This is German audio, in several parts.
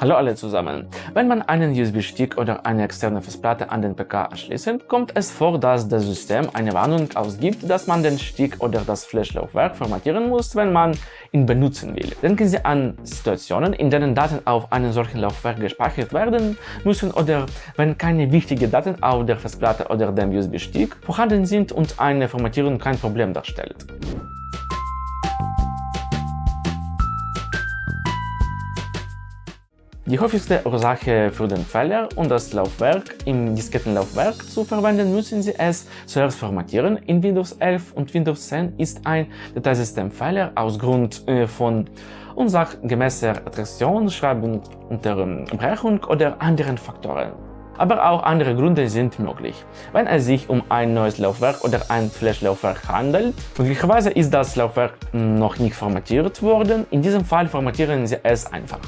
Hallo alle zusammen. Wenn man einen USB-Stick oder eine externe Festplatte an den PK anschließt, kommt es vor, dass das System eine Warnung ausgibt, dass man den Stick oder das Flash-Laufwerk formatieren muss, wenn man ihn benutzen will. Denken Sie an Situationen, in denen Daten auf einem solchen Laufwerk gespeichert werden müssen oder wenn keine wichtigen Daten auf der Festplatte oder dem USB-Stick vorhanden sind und eine Formatierung kein Problem darstellt. Die häufigste Ursache für den Fehler, um das Laufwerk im Diskettenlaufwerk zu verwenden, müssen Sie es zuerst formatieren. In Windows 11 und Windows 10 ist ein Dateisystemfehler aus Grund äh, von unsachgemäßer Attraktion, Schreibunterbrechung oder anderen Faktoren. Aber auch andere Gründe sind möglich. Wenn es sich um ein neues Laufwerk oder ein Flash-Laufwerk handelt, möglicherweise ist das Laufwerk noch nicht formatiert worden. In diesem Fall formatieren Sie es einfach.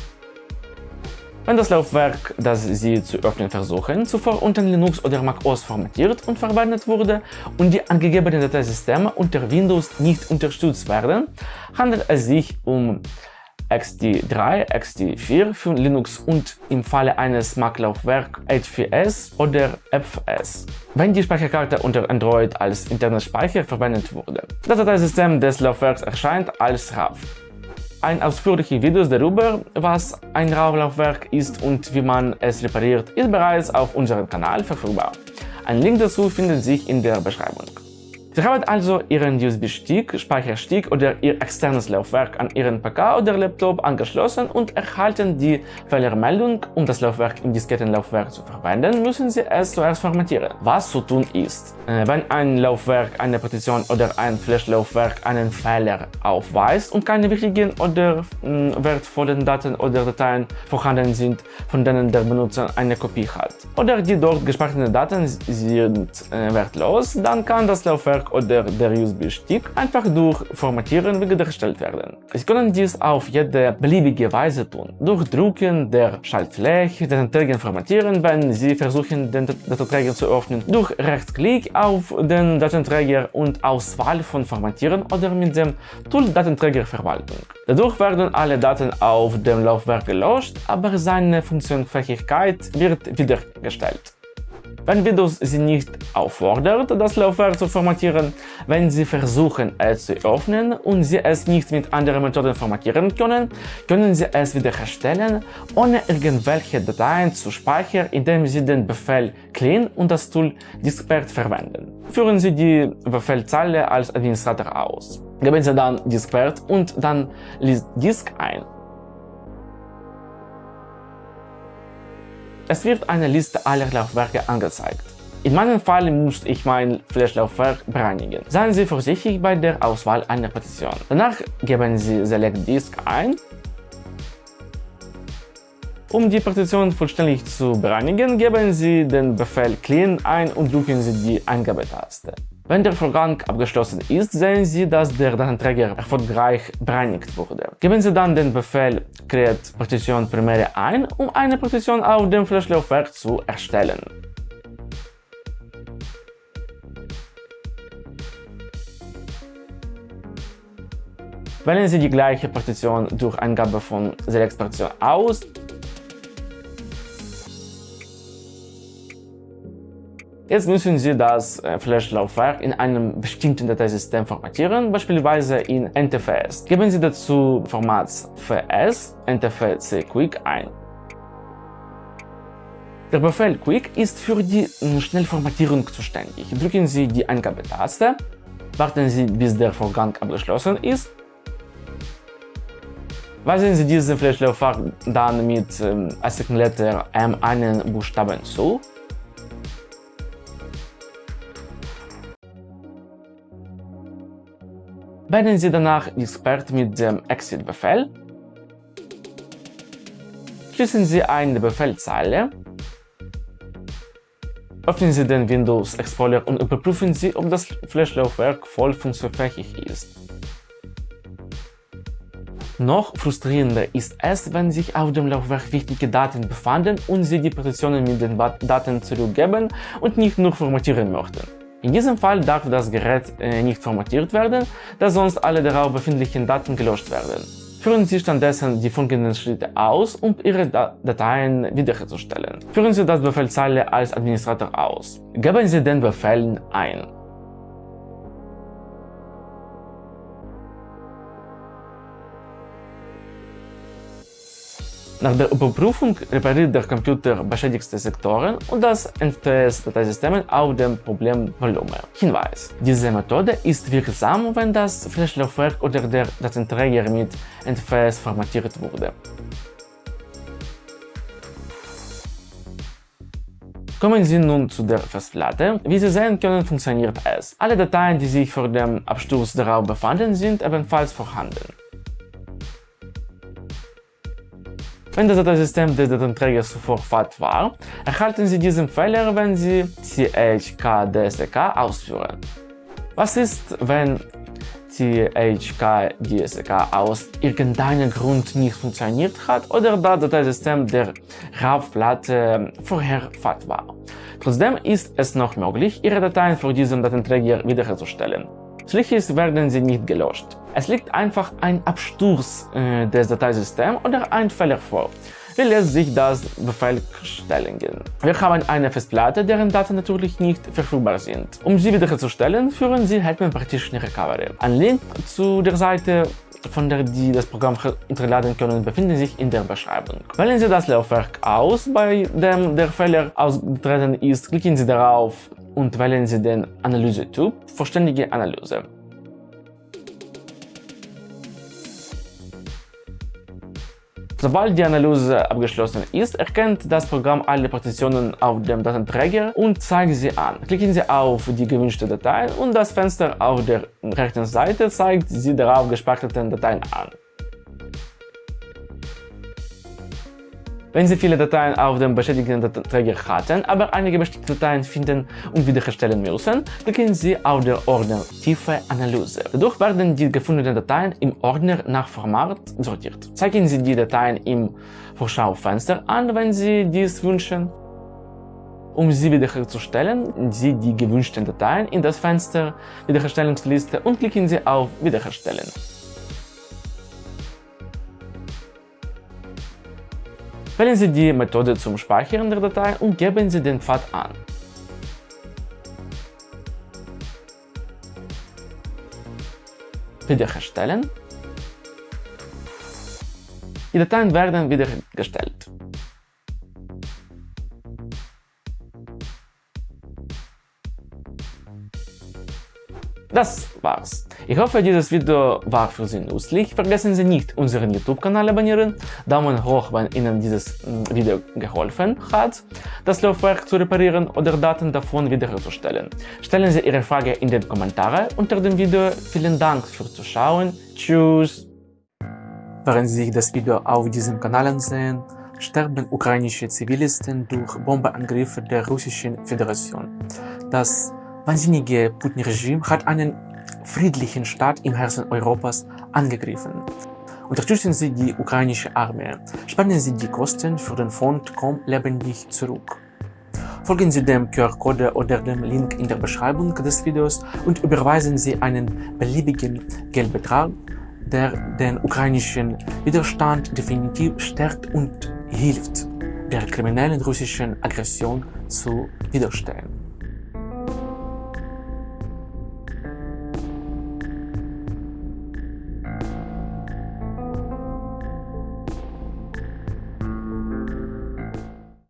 Wenn das Laufwerk, das Sie zu öffnen versuchen, zuvor unter Linux oder Mac OS formatiert und verwendet wurde und die angegebenen Dateisysteme unter Windows nicht unterstützt werden, handelt es sich um XD3, XD4 für Linux und im Falle eines Mac-Laufwerk H4S oder FS, wenn die Speicherkarte unter Android als interner Speicher verwendet wurde. Das Dateisystem des Laufwerks erscheint als RAV. Ein ausführliches Video darüber, was ein RAW-Laufwerk ist und wie man es repariert, ist bereits auf unserem Kanal verfügbar. Ein Link dazu findet sich in der Beschreibung. Sie haben also Ihren USB-Stick, Speicherstick oder Ihr externes Laufwerk an Ihren PC oder Laptop angeschlossen und erhalten die Fehlermeldung. Um das Laufwerk im Diskettenlaufwerk zu verwenden, müssen Sie es zuerst formatieren. Was zu tun ist, äh, wenn ein Laufwerk, eine Partition oder ein Flash-Laufwerk einen Fehler aufweist und keine wichtigen oder mh, wertvollen Daten oder Dateien vorhanden sind, von denen der Benutzer eine Kopie hat, oder die dort gespeicherten Daten sind äh, wertlos, dann kann das Laufwerk Oder der USB-Stick einfach durch Formatieren wiederhergestellt werden. Sie können dies auf jede beliebige Weise tun. Durch Drucken der Schaltfläche den Träger formatieren, wenn Sie versuchen, den Datenträger zu öffnen, durch Rechtsklick auf den Datenträger und Auswahl von Formatieren oder mit dem Tool Datenträgerverwaltung. Dadurch werden alle Daten auf dem Laufwerk gelöscht, aber seine Funktionsfähigkeit wird wiederhergestellt. Wenn Windows Sie nicht auffordert, das Laufwerk zu formatieren, wenn Sie versuchen, es zu öffnen und Sie es nicht mit anderen Methoden formatieren können, können Sie es wiederherstellen, ohne irgendwelche Dateien zu speichern, indem Sie den Befehl clean und das Tool diskpert verwenden. Führen Sie die Befehlzeile als Administrator aus. Geben Sie dann diskpert und dann list disk ein. Es wird eine Liste aller Laufwerke angezeigt. In meinem Fall musste ich mein Flash-Laufwerk bereinigen. Seien Sie vorsichtig bei der Auswahl einer Partition. Danach geben Sie Select Disk ein. Um die Partition vollständig zu bereinigen, geben Sie den Befehl Clean ein und drücken Sie die Eingabetaste. Wenn der Vorgang abgeschlossen ist, sehen Sie, dass der Datenträger erfolgreich bereinigt wurde. Geben Sie dann den Befehl Create Partition Primäre ein, um eine Partition auf dem Flash-Laufwerk zu erstellen. Wählen Sie die gleiche Partition durch Eingabe von Select Partition aus Jetzt müssen Sie das äh, Flash-Laufwerk in einem bestimmten Dateisystem formatieren, beispielsweise in NTFS. Geben Sie dazu Formats FS NTFC Quick ein. Der Befehl Quick ist für die äh, Schnellformatierung zuständig. Drücken Sie die Eingabetaste, warten Sie, bis der Vorgang abgeschlossen ist Weisen Sie diesen Flash-Laufwerk dann mit ähm, Letter M einen Buchstaben zu Wählen Sie danach Expert mit dem Exit-Befehl. Schließen Sie eine Befehlzeile. Öffnen Sie den Windows Explorer und überprüfen Sie, ob das Flash-Laufwerk voll funktionsfähig ist. Noch frustrierender ist es, wenn sich auf dem Laufwerk wichtige Daten befanden und Sie die Partitionen mit den Daten zurückgeben und nicht nur formatieren möchten. In diesem Fall darf das Gerät äh, nicht formatiert werden, da sonst alle darauf befindlichen Daten gelöscht werden. Führen Sie stattdessen die folgenden Schritte aus, um Ihre Dateien wiederherzustellen. Führen Sie das Befehlzeile als Administrator aus. Geben Sie den Befehl ein. Nach der Überprüfung repariert der Computer beschädigte Sektoren und das NTS-Dateisystem auf dem Problemvolumen. Hinweis: Diese Methode ist wirksam, wenn das Flash-Laufwerk oder der Datenträger mit NTFS formatiert wurde. Kommen Sie nun zu der Festplatte. Wie Sie sehen können, funktioniert es. Alle Dateien, die sich vor dem Absturz darauf befanden, sind ebenfalls vorhanden. Wenn das Dateisystem des Datenträgers zuvor FAT war, erhalten Sie diesen Fehler, wenn Sie CHKDSK ausführen. Was ist, wenn CHKDSK aus irgendeinem Grund nicht funktioniert hat oder das Dateisystem der RAW-Platte vorher FAT war? Trotzdem ist es noch möglich, Ihre Dateien für diesen Datenträger wiederherzustellen. Schließlich werden sie nicht gelöscht. Es liegt einfach ein Absturz äh, des Dateisystems oder ein Fehler vor. Wie lässt sich das bewerkstelligen? Wir haben eine Festplatte, deren Daten natürlich nicht verfügbar sind. Um sie wiederherzustellen, führen Sie Hetman Partition Recovery. Ein Link zu der Seite von der Sie das Programm herunterladen können, befindet sich in der Beschreibung. Wählen Sie das Laufwerk aus, bei dem der Fehler ausgetreten ist, klicken Sie darauf und wählen Sie den Analyse-Typ Vollständige Analyse. Sobald die Analyse abgeschlossen ist, erkennt das Programm alle Partitionen auf dem Datenträger und zeigt sie an. Klicken Sie auf die gewünschte Datei und das Fenster auf der rechten Seite zeigt Sie darauf gespeicherten Dateien an. Wenn Sie viele Dateien auf dem beschädigten Datenträger hatten, aber einige bestimmte Dateien finden und wiederherstellen müssen, klicken Sie auf den Ordner Tiefe Analyse. Dadurch werden die gefundenen Dateien im Ordner nach Format sortiert. Zeigen Sie die Dateien im Vorschaufenster an, wenn Sie dies wünschen. Um sie wiederherzustellen, Sie die gewünschten Dateien in das Fenster Wiederherstellungsliste und klicken Sie auf Wiederherstellen. Wählen Sie die Methode zum Speichern der Datei und geben Sie den Pfad an. Wiederherstellen. Die Dateien werden wiederhergestellt. Das war's. Ich hoffe, dieses Video war für Sie nützlich. Vergessen Sie nicht, unseren YouTube-Kanal abonnieren, Daumen hoch, wenn Ihnen dieses mm, Video geholfen hat, das Laufwerk zu reparieren oder Daten davon wiederherzustellen. Stellen Sie Ihre Frage in den Kommentaren unter dem Video. Vielen Dank fürs Zuschauen. Tschüss! Während Sie sich das Video auf diesem Kanal ansehen, sterben ukrainische Zivilisten durch Bombenangriffe der Russischen Föderation. Das wahnsinnige Putin-Regime hat einen friedlichen Staat im Herzen Europas angegriffen. Unterstützen Sie die ukrainische Armee. Spenden Sie die Kosten für den Fond Komm lebendig zurück. Folgen Sie dem QR-Code oder dem Link in der Beschreibung des Videos und überweisen Sie einen beliebigen Geldbetrag, der den ukrainischen Widerstand definitiv stärkt und hilft, der kriminellen russischen Aggression zu widerstehen.